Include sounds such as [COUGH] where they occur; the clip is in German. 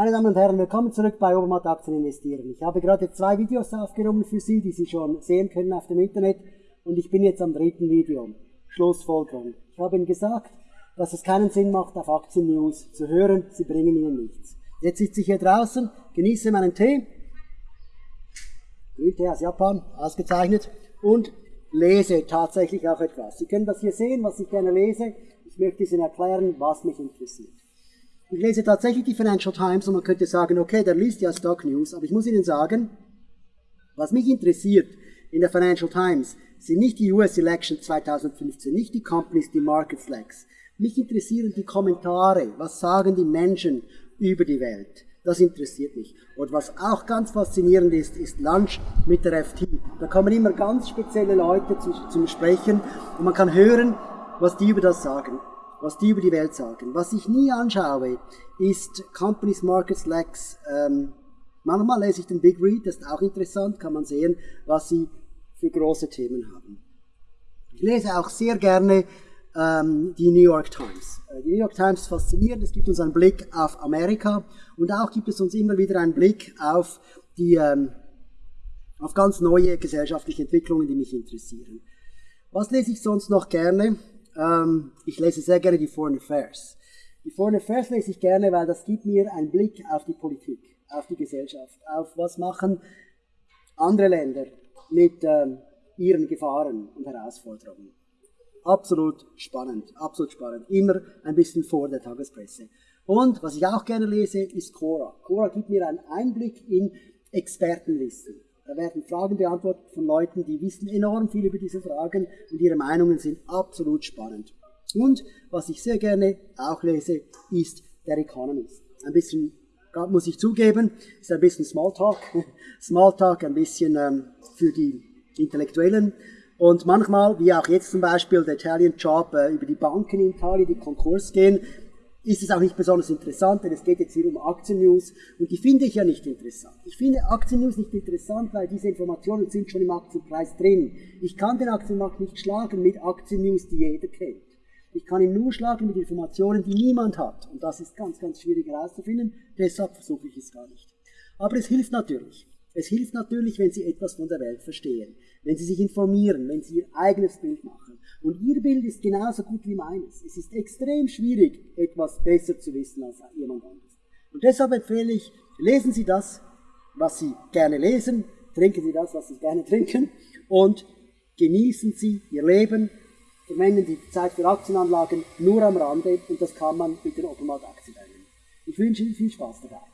Meine Damen und Herren, willkommen zurück bei Obermatt Aktien investieren. Ich habe gerade zwei Videos aufgenommen für Sie, die Sie schon sehen können auf dem Internet und ich bin jetzt am dritten Video. Schlussfolgerung. Ich habe Ihnen gesagt, dass es keinen Sinn macht, auf Aktien-News zu hören, sie bringen Ihnen nichts. Jetzt sitze ich hier draußen, genieße meinen Tee, Grüntee aus Japan, ausgezeichnet, und lese tatsächlich auch etwas. Sie können das hier sehen, was ich gerne lese. Ich möchte Ihnen erklären, was mich interessiert. Ich lese tatsächlich die Financial Times und man könnte sagen, okay, der liest ja Stock News, aber ich muss Ihnen sagen, was mich interessiert in der Financial Times sind nicht die US Election 2015, nicht die Companies, die Market Flags. Mich interessieren die Kommentare, was sagen die Menschen über die Welt. Das interessiert mich. Und was auch ganz faszinierend ist, ist Lunch mit der FT. Da kommen immer ganz spezielle Leute zu, zum Sprechen und man kann hören, was die über das sagen was die über die Welt sagen. Was ich nie anschaue, ist Companies Markets Lex. Ähm, manchmal lese ich den Big Read, das ist auch interessant, kann man sehen, was sie für große Themen haben. Ich lese auch sehr gerne ähm, die New York Times. Äh, die New York Times ist faszinierend, es gibt uns einen Blick auf Amerika und auch gibt es uns immer wieder einen Blick auf die ähm, auf ganz neue gesellschaftliche Entwicklungen, die mich interessieren. Was lese ich sonst noch gerne? Ähm, ich lese sehr gerne die Foreign Affairs. Die Foreign Affairs lese ich gerne, weil das gibt mir einen Blick auf die Politik, auf die Gesellschaft, auf was machen andere Länder mit ähm, ihren Gefahren und Herausforderungen. Absolut spannend, absolut spannend. Immer ein bisschen vor der Tagespresse. Und was ich auch gerne lese, ist Cora. Cora gibt mir einen Einblick in Expertenwissen. Da werden Fragen beantwortet von Leuten, die wissen enorm viel über diese Fragen und ihre Meinungen sind absolut spannend. Und was ich sehr gerne auch lese, ist der Economist. Ein bisschen, muss ich zugeben, ist ein bisschen Smalltalk. [LAUGHS] Smalltalk ein bisschen ähm, für die Intellektuellen. Und manchmal, wie auch jetzt zum Beispiel der Italian Job äh, über die Banken in Italien, die Konkurs gehen, ist es auch nicht besonders interessant, denn es geht jetzt hier um Aktiennews und die finde ich ja nicht interessant. Ich finde Aktiennews nicht interessant, weil diese Informationen sind schon im Aktienpreis drin. Ich kann den Aktienmarkt nicht schlagen mit Aktiennews, die jeder kennt. Ich kann ihn nur schlagen mit Informationen, die niemand hat. Und das ist ganz, ganz schwierig herauszufinden. Deshalb versuche ich es gar nicht. Aber es hilft natürlich. Es hilft natürlich, wenn Sie etwas von der Welt verstehen, wenn Sie sich informieren, wenn Sie Ihr eigenes Bild machen. Und Ihr Bild ist genauso gut wie meines. Es ist extrem schwierig, etwas besser zu wissen als jemand anderes. Und deshalb empfehle ich, lesen Sie das, was Sie gerne lesen, trinken Sie das, was Sie gerne trinken und genießen Sie Ihr Leben, verwenden die Zeit für Aktienanlagen nur am Rande und das kann man mit den Automat-Aktien Ich wünsche Ihnen viel Spaß dabei.